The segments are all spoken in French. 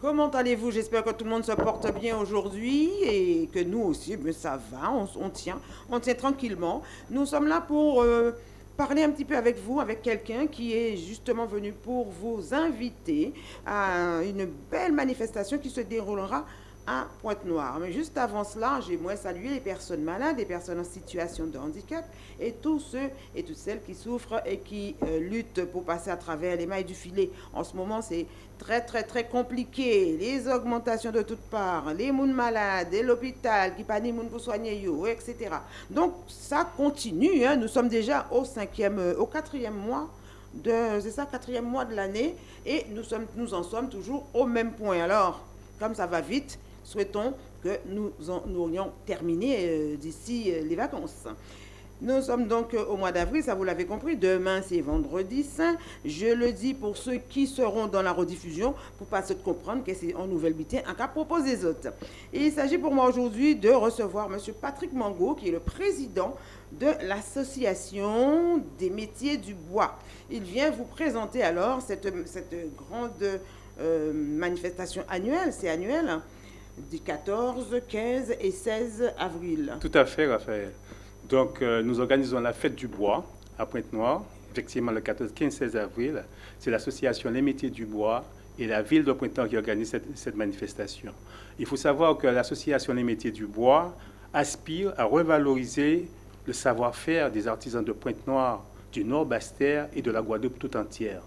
Comment allez-vous? J'espère que tout le monde se porte bien aujourd'hui et que nous aussi, mais ça va, on, tient, on tient tranquillement. Nous sommes là pour euh, parler un petit peu avec vous, avec quelqu'un qui est justement venu pour vous inviter à une belle manifestation qui se déroulera à Pointe-Noire. Mais juste avant cela, j'aimerais saluer les personnes malades, les personnes en situation de handicap et tous ceux et toutes celles qui souffrent et qui euh, luttent pour passer à travers les mailles du filet. En ce moment, c'est très, très, très compliqué. Les augmentations de toutes parts, les mounes malades, et l'hôpital qui pas moun pour soigner, etc. Donc, ça continue. Hein. Nous sommes déjà au cinquième, euh, au quatrième mois c'est ça, quatrième mois de l'année, et nous, sommes, nous en sommes toujours au même point. Alors, comme ça va vite, souhaitons que nous, en, aurions terminé euh, d'ici euh, les vacances. Nous sommes donc euh, au mois d'avril, ça vous l'avez compris. Demain, c'est vendredi saint. Je le dis pour ceux qui seront dans la rediffusion, pour pas se comprendre que c'est en nouvelle bitin un cas propose des autres. il s'agit pour moi aujourd'hui de recevoir M. Patrick Mango, qui est le président de l'association des métiers du bois. Il vient vous présenter alors cette, cette grande manifestation annuelle, c'est annuel, du 14, 15 et 16 avril. Tout à fait, Raphaël. Donc, euh, nous organisons la fête du bois à Pointe-Noire, effectivement le 14, 15, 16 avril. C'est l'association Les Métiers du Bois et la ville de Pointe-Noire qui organise cette, cette, manifestation. Il faut savoir que l'association Les Métiers du Bois aspire à revaloriser le savoir-faire des artisans de Pointe-Noire, du Nord-Bastère et de la Guadeloupe tout entière.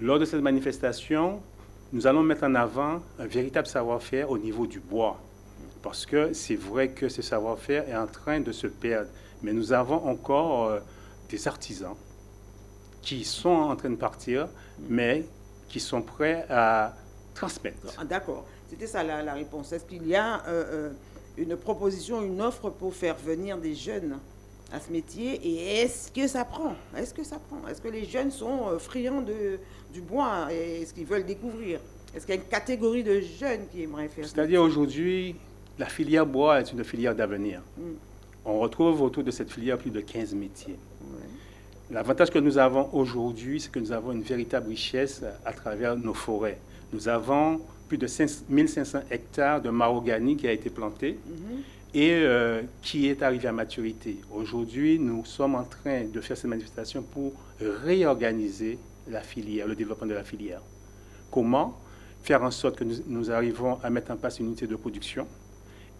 Lors de cette manifestation, nous allons mettre en avant un véritable savoir-faire au niveau du bois. Parce que c'est vrai que ce savoir-faire est en train de se perdre. Mais nous avons encore euh, des artisans qui sont en train de partir, mais qui sont prêts à transmettre. Ah, d'accord. C'était ça la, réponse. Est-ce qu'il y a euh, euh, une proposition, une offre pour faire venir des jeunes à ce métier? Et est-ce que ça prend? Est-ce que ça prend? Est-ce que les jeunes sont friands de, du bois et est-ce qu'ils veulent découvrir Est-ce qu'il y a une catégorie de jeunes qui aimeraient faire C'est-à-dire aujourd'hui, la filière bois est une filière d'avenir. Hmm. On retrouve autour de cette filière plus de 15 métiers. L'avantage que nous avons aujourd'hui, c'est que nous avons une véritable richesse à travers nos forêts. Nous avons plus de 1500 hectares de mahogany qui a été planté mhm. et euh, qui est arrivé à maturité. Aujourd'hui, nous sommes en train de faire cette manifestation pour réorganiser la filière, le développement de la filière. Comment faire en sorte que nous, arrivons à mettre en place une unité de production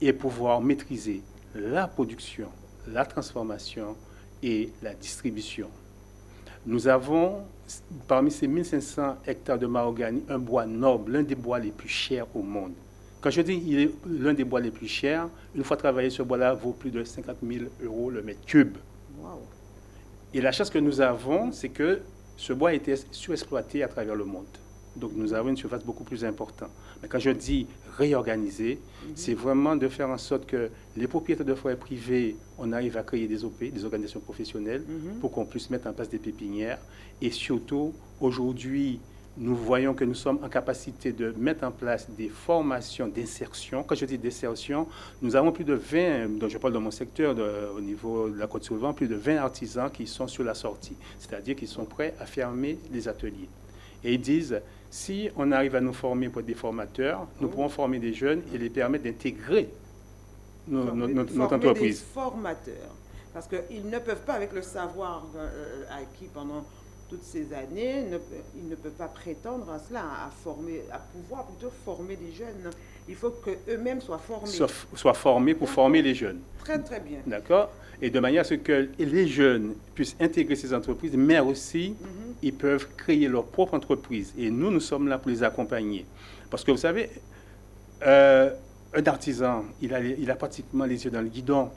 et pouvoir maîtriser la production, la transformation et la distribution? Nous avons, parmi ces 1500 hectares de mahogany, un bois noble, l'un des bois les plus chers au monde. Quand je dis il est l'un des bois les plus chers, une fois travaillé, ce bois-là vaut plus de 50 000 euros le mètre cube. Et la chance que nous avons, c'est que ce bois a été surexploité à travers le monde. Donc nous avons une surface beaucoup plus importante. Mais quand je dis réorganiser, mhm. c'est vraiment de faire en sorte que les propriétaires de forêts privées, on arrive à créer des OP, des organisations professionnelles, mhm. pour qu'on puisse mettre en place des pépinières. Et surtout, aujourd'hui, nous voyons que nous sommes en capacité de mettre en place des formations d'insertion. Quand je dis d'insertion, nous avons plus de 20, donc je parle de mon secteur au niveau de la côte souvent, plus de 20 artisans qui sont sur la sortie, c'est-à-dire qui sont prêts à fermer les ateliers. Et ils disent, si on arrive à nous former pour des formateurs, nous pouvons former des jeunes et les permettre d'intégrer notre, notre entreprise. Des formateurs, parce qu'ils ne peuvent pas, avec le savoir euh, acquis pendant toutes ces années, ne, ils ne peuvent pas prétendre à cela, à, former, à pouvoir plutôt former des jeunes. Il faut qu'eux-mêmes soient formés. Soient, formés pour former les jeunes. Très, très bien. D'accord? Et de manière à ce que les jeunes puissent intégrer ces entreprises, mais aussi, mhm. ils peuvent créer leur propre entreprise. Et nous, nous sommes là pour les accompagner. Parce que vous savez, euh, un artisan, il a, il a pratiquement les yeux dans le guidon.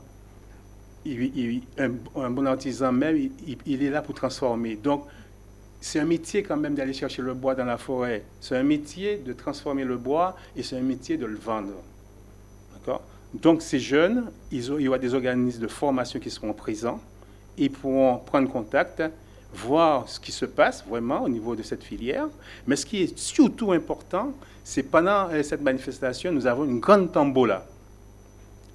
Il, un, bon artisan même, il, il, est là pour transformer. Donc, c'est un métier quand même d'aller chercher le bois dans la forêt. C'est un métier de transformer le bois et c'est un métier de le vendre. D'accord? Donc ces jeunes, ils ont, il y aura des organismes de formation qui seront présents. Ils pourront prendre contact, voir ce qui se passe vraiment au niveau de cette filière. Mais ce qui est surtout important, c'est pendant euh, cette manifestation, nous avons une grande tambola,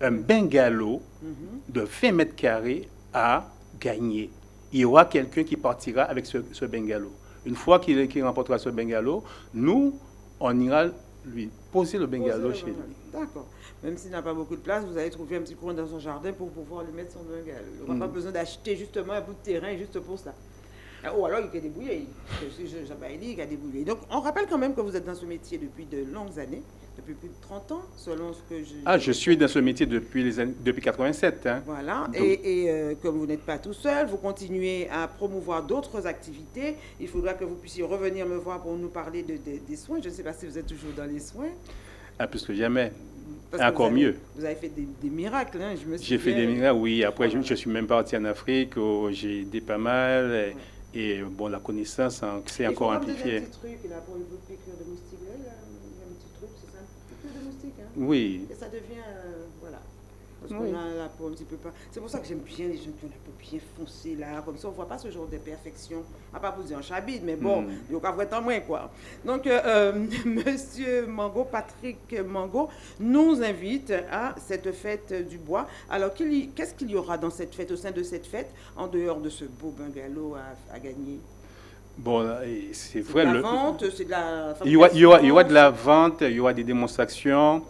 un bungalow mhm. de 20 mètres carrés à gagner il y aura quelqu'un qui partira avec ce, bungalow. Une fois qu'il remportera ce bungalow, nous, on ira lui poser le bungalow chez lui. D'accord. Même s'il n'a pas beaucoup de place, vous allez trouver un petit coin dans son jardin pour pouvoir lui mettre son bungalow. Il n'aura pas mm. besoin d'acheter justement un bout de terrain juste pour ça. Ou alors il a débrouiller. Il a débrouiller. Donc on rappelle quand même que vous êtes dans ce métier depuis de longues années, depuis plus de 30 ans, selon ce que je. Ah, je suis dans ce métier depuis les années, depuis 87. Hein. Voilà. Et, euh, comme vous n'êtes pas tout seul, vous continuez à promouvoir d'autres activités. Il faudra que vous puissiez revenir me voir pour nous parler de, des soins. Je ne sais pas si vous êtes toujours dans les soins. Ah, plus que jamais. Encore mieux. Vous avez fait des, miracles, hein, J'ai fait des miracles, oui. Après, je, suis même parti en Afrique, j'ai aidé pas mal. Et bon, la connaissance, c'est encore amplifié. Un petit truc là pour une piqûre de moustique. Là, il y a un petit truc, c'est ça, une piqûre de moustique. Hein. Oui. Et ça devient, euh, voilà. Parce qu'on a la peau un petit peu pas. C'est pour ça que j'aime bien les gens qui ont la peau bien foncée là, comme ça on voit pas ce genre de perfection. À pas vous dire en chabide, mais bon, mm. il y a tant moins quoi. Donc, euh, euh Monsieur Mango, Patrick Mango, nous invite à cette fête du bois. Alors, qu'est-ce qu'il y aura dans cette fête, au sein de cette fête, en dehors de ce beau bungalow à, gagner? Bon, c'est vrai. De la vente, c'est de la. Il y, aura, il, y aura, il y, aura, de la vente, il y aura des démonstrations. Mm.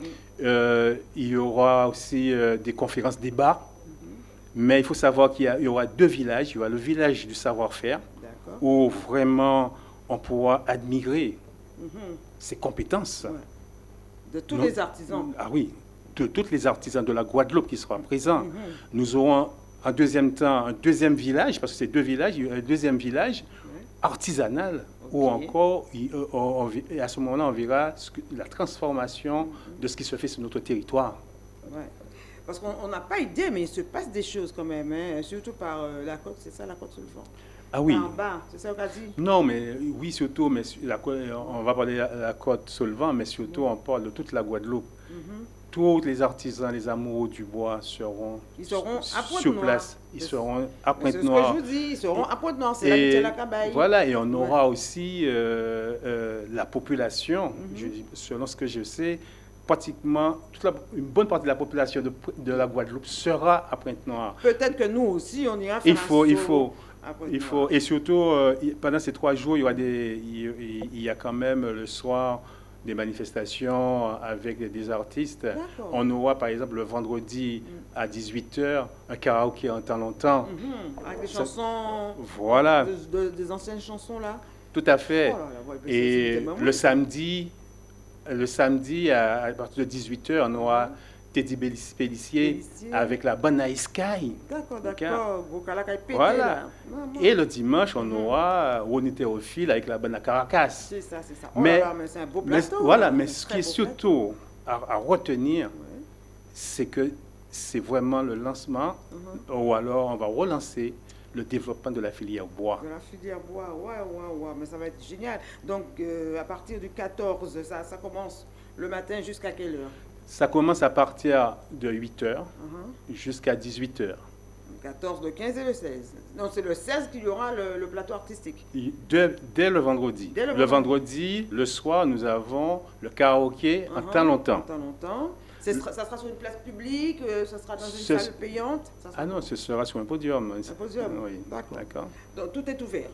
Euh, il y aura aussi euh, des conférences débats. Mais il faut savoir qu'il y, aura deux villages. Il y aura le village du savoir-faire, où vraiment on pourra admirer mhm. ses compétences. De tous les artisans. Ah oui, de tous les artisans de la Guadeloupe qui seront présents. Mhm. Nous aurons en deuxième temps un deuxième village, parce que c'est deux villages, un deuxième village artisanal ou encore, euh, à ce moment-là, on verra la transformation de ce qui se fait sur notre territoire. Parce qu'on n'a pas idée, mais il se passe des choses quand même, hein, surtout par euh, la côte, c'est ça, la côte sur le fond? Ah oui. En bas, c'est ça qu'on dit? Non, mais oui, surtout, mais la, on va parler de la, côte vent, mais surtout, on parle de toute la Guadeloupe. Mhm tous les artisans, les amoureux du bois seront, ils seront à sur place. Ils seront à Pointe-Noire. C'est ce que je vous dis, ils seront à Pointe-Noire, c'est la cabaye. Voilà, et on aura aussi euh, euh, la population, mhm. selon ce que je sais, pratiquement toute une bonne partie de la population de, de la Guadeloupe sera à Pointe-Noire. Peut-être que nous aussi, on ira faire il faut, il faut, il faut, et surtout, euh, pendant ces trois jours, il y, aura des, il y a quand même le soir des manifestations avec des artistes. On aura par exemple le vendredi à 18h un karaoké en temps longtemps. Mhm. Avec des chansons. Voilà. des anciennes chansons là. Tout à fait. Oh Et le samedi, le samedi à, partir de 18h, on aura Teddy Pellissier avec la bonne Sky. D'accord, d'accord. Voilà. Et le dimanche, on mhm. aura Ronnie Théophile avec la bonne Caracas. C'est ça, c'est ça. Oh mais, c'est un beau plateau. voilà, mais ce qui est surtout à, retenir, c'est que c'est vraiment le lancement, mhm. ou alors on va relancer le développement de la filière bois. De la filière bois, ouais, ouais, ouais, mais ça va être génial. Donc, euh, à partir du 14, ça, ça commence le matin jusqu'à quelle heure? Ça commence à partir de 8 h uh-huh. jusqu'à 18 h 14, le 15 et le 16. Non, c'est le 16 qu'il y aura le, plateau artistique. dès, le vendredi. le, vendredi. le soir, nous avons le karaoké en uh-huh. temps longtemps. En temps longtemps. Ça sera sur une place publique, euh, ça sera dans une salle payante? Ah non, ce sera sur un podium. Un podium Oui. D'accord. Donc tout est ouvert.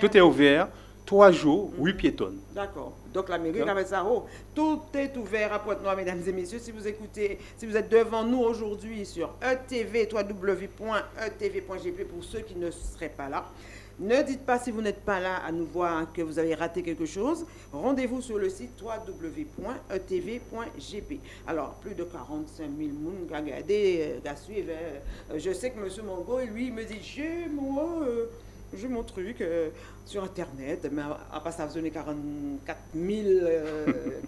Tout est ouvert. Trois jours, huit piétonnes. D'accord. Donc la mairie haut. tout est ouvert à Pointe-Noire, mesdames et messieurs. Si vous écoutez, si vous êtes devant nous aujourd'hui sur ETV, www.etv.gp pour ceux qui ne seraient pas là. Ne dites pas si vous n'êtes pas là à nous voir que vous avez raté quelque chose. Rendez-vous sur le site www.etv.gp. Alors, plus de 45 000 personnes qui regardé, qui. Euh, je sais que M. Mongo, lui, me dit, j'ai moi, euh, j'ai mon truc euh, sur Internet, mais à pas ça donner 44 000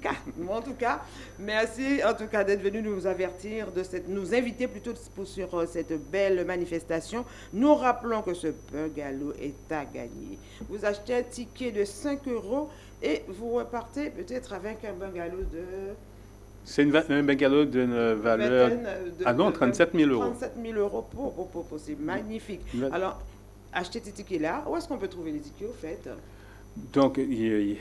cas. en tout cas, merci en tout cas d'être venu nous avertir, de cette, nous inviter plutôt sur euh, cette belle manifestation. Nous rappelons que ce bungalow est à gagner. Vous achetez un ticket de 5 euros et vous repartez peut-être avec un bungalow de... C'est un bungalow d'une valeur... ah non, 37 000 euros. 37 000 euros pour, pour, pour, c'est magnifique. Alors, acheter tes tickets là. Où est-ce qu'on peut trouver les tickets au fait? Donc, il,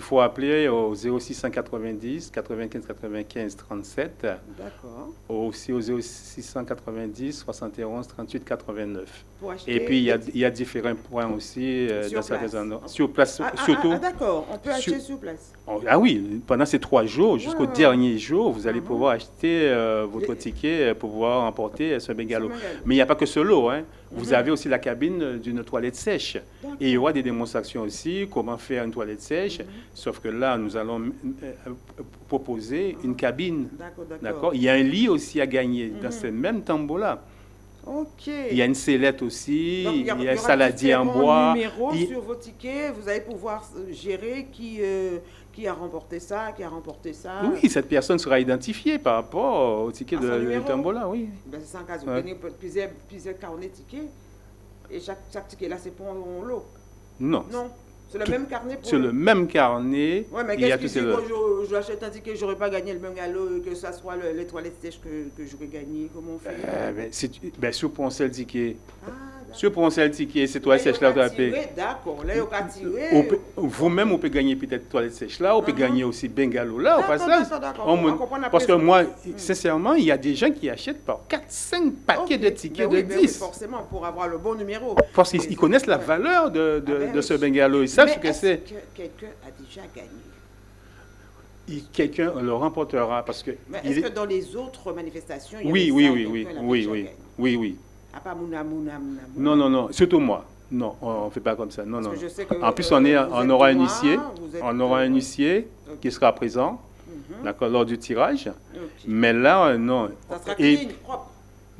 faut appeler au 0690 95 95 37. D'accord. Aussi au 0690 71 38 89. Pour acheter Et puis, il y, a, il y a différents points aussi euh, Sur dans certains place. endroits. Sur place, Ah, ah, surtout. ah, d'accord, on peut sur- acheter sur place. Oh, Ah oui, pendant ces trois jours, jusqu'au dernier jour, vous allez pouvoir acheter euh, votre Et- ticket euh, pour pouvoir emporter euh, ce bungalow. Mais il n'y a pas que ce lot. Hein. Vous Mhm. avez aussi la cabine euh, d'une toilette sèche. Et il y aura des démonstrations aussi, comment faire une toilette sèche. Mhm. Sauf que là, nous allons euh, euh, proposer une cabine. D'accord, Il y a un lit aussi à gagner dans Mhm. ce même tambour-là. Ok. Il y a une sellette aussi, Donc, il y a, aura un saladier en bois. numéros Il- sur vos tickets, vous allez pouvoir euh, gérer qui, euh, qui a remporté ça, qui a remporté ça. Oui, cette personne sera identifiée par rapport au ticket de, numéro. tambour-là, oui. Ben, c'est ça, cas, vous Ouais. plusieurs, plusieurs carnets tickets. Et chaque, chaque ticket là, c'est pour un lot. Non, Non, c'est le même carnet pour sur le même carnet, Ouais, mais qu'est-ce tous qui ces... dit quand je- j'achète un ticket, j'aurais pas gagné le bungalow, que ça soit le- les toilettes sèches que, que j'aurais gagné Comment on fait? Euh, ben, si tu- ben, ticket, Ah, d'accord. sur pour un seul ticket, c'est toi Là, sèche là, y a tu as payé. tiré, D'accord, là, Vous-même, on peut gagner peut-être toilette sèche là, on peut Mhm. gagner aussi bungalow là, au passage. Parce que moi, Mm. sincèrement, il y a des gens qui achètent par 4-5 paquets de tickets de ben oui, 10. forcément, pour avoir le bon numéro. parce qu'ils connaissent la valeur de, Ah ben ce bungalow, ils savent ce que c'est. que quelqu'un a déjà gagné? Quelqu'un le remportera parce que. Est-ce est- que dans les autres manifestations, il y Oui, oui, oui, oui, oui, oui, oui, oui. Part Mouna, Mouna, Mouna. Non, non, non, surtout moi. Non, on ne fait pas comme ça. Non, Parce non. que je sais que, En plus, euh, on, est, vous on aura un initié. On aura un euh, initié ok. qui sera présent Mhm. d'accord, lors du tirage. Ok. Mais là, euh, non. Ça sera Et clean, propre.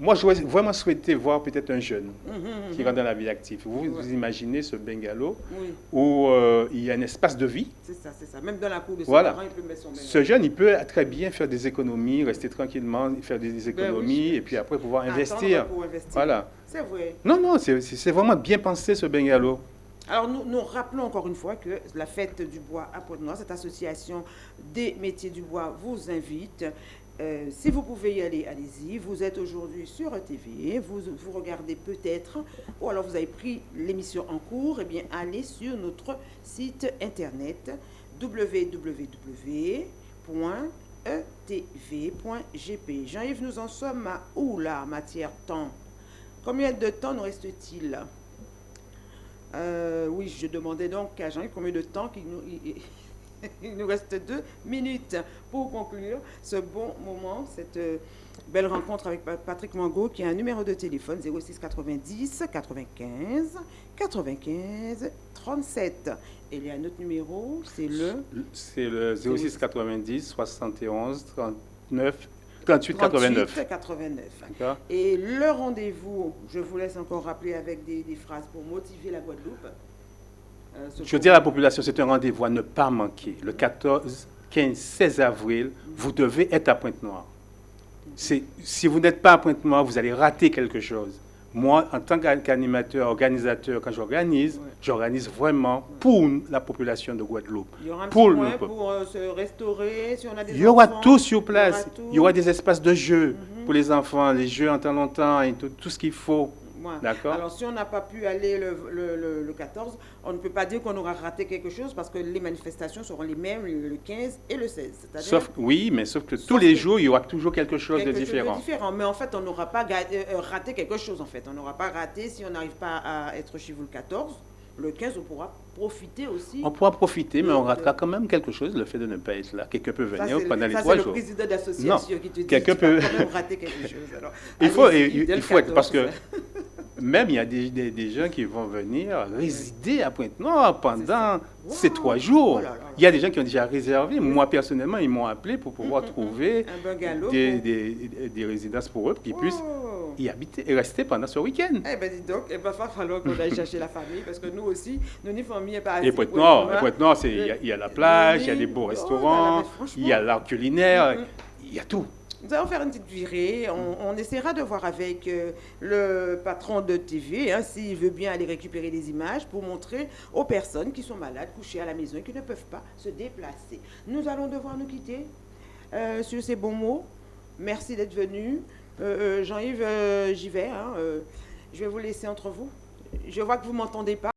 Moi, j'aurais vraiment souhaité voir peut-être un jeune Mhm, qui mhm. rentre dans la vie active. Vous, Ouais. vous imaginez ce bungalow Oui, où euh, il y a un espace de vie. c'est ça, c'est ça. Même dans la cour de ses Voilà. parents, il peut mettre son bungalow. Ce jeune, il peut très bien faire des économies, rester tranquillement, faire des Ben oui, économies je- et puis après pouvoir investir. pour investir. Voilà. C'est vrai. Non, non, c'est c'est vraiment bien pensé ce bungalow. Alors, nous, nous rappelons encore une fois que la fête du bois à Pointe-Noire, cette association des métiers du bois vous invite. Euh, si vous pouvez y aller, allez-y. Vous êtes aujourd'hui sur TV, vous, vous regardez peut-être, ou alors vous avez pris l'émission en cours, eh bien, allez sur notre site internet www.etv.gp. Jean-Yves, nous en sommes à où là, matière temps? Combien de temps nous reste-t-il? Euh, oui, je demandais donc à Jean-Yves combien de temps qu'il nous, il, nous reste deux minutes pour conclure ce bon moment, cette euh, belle rencontre avec Pa- Patrick Mango qui a un numéro de téléphone 06 90 95 95 37. Et il y a un autre numéro, c'est le C'est le 06 90 71 39 38 89. 38 89. D'accord Et le rendez-vous, je vous laisse encore rappeler avec des, des phrases pour motiver la Guadeloupe. Je dis à la population, c'est un rendez-vous à ne pas manquer. Le 14, 15, 16 avril, vous devez être à Pointe-Noire. Si vous n'êtes pas à Pointe-Noire, vous allez rater quelque chose. Moi, en tant qu'an- qu'animateur, organisateur, quand j'organise, Ouais. j'organise vraiment pour la population de Guadeloupe. Il y aura un Pour le peuple. pour euh, se restaurer, si on a des Il y aura enfants, tout sur il y place. aura. Il y aura des espaces de jeu Mhm. pour les enfants, les jeux en temps longtemps et tout, tout ce qu'il faut. D'accord Alors, si on n'a pas pu aller le, le- le- le 14, on ne peut pas dire qu'on aura raté quelque chose parce que les manifestations seront les mêmes le, le 15 et le 16. C'est-à-dire Sauf, oui, mais sauf que tous les jours, il y aura toujours quelque chose quelque de chose différent. différent. Mais en fait, on n'aura pas euh, euh, raté quelque chose, en fait. On n'aura pas raté si on n'arrive pas à être chez vous le 14. Le 15, on pourra profiter aussi. On pourra profiter, mais de- on ratera quand même quelque chose, le fait de ne pas être là. Quelqu'un peut Ça, venir c'est le- pendant les ça, trois c'est jours. le président d'association qui te dit quelqu'un peut- quand même rater quelque chose. Alors, Il faut, il, il faut être, parce 14. que même il y a des, des- des gens qui vont venir résider à Pointe-Noire pendant ces trois jours. Oh là là là. Il y a des gens qui ont déjà réservé. Moi, personnellement, ils m'ont appelé pour pouvoir Mm, mm, mm. trouver des, pour- des- résidences pour eux, pour qu'ils puissent Oh. y habiter et rester pendant ce week-end. Eh ben dis donc, il va falloir qu'on aille chercher la famille parce que nous aussi, nous n'y famille pas Et Pointe-Noire, c'est- il y, a- il y a la plage, il y a des beaux Oh restaurants, franchement. il y a l'art culinaire, il y a tout. Nous allons faire une petite virée. On, on essaiera de voir avec euh, le patron de TV hein, s'il veut bien aller récupérer des images pour montrer aux personnes qui sont malades, couchées à la maison et qui ne peuvent pas se déplacer. Nous allons devoir nous quitter euh, sur ces bons mots. Merci d'être venu. Euh, Jean-Yves, j'y vais. hein, je vais vous laisser entre vous. Je vois que vous m'entendez pas.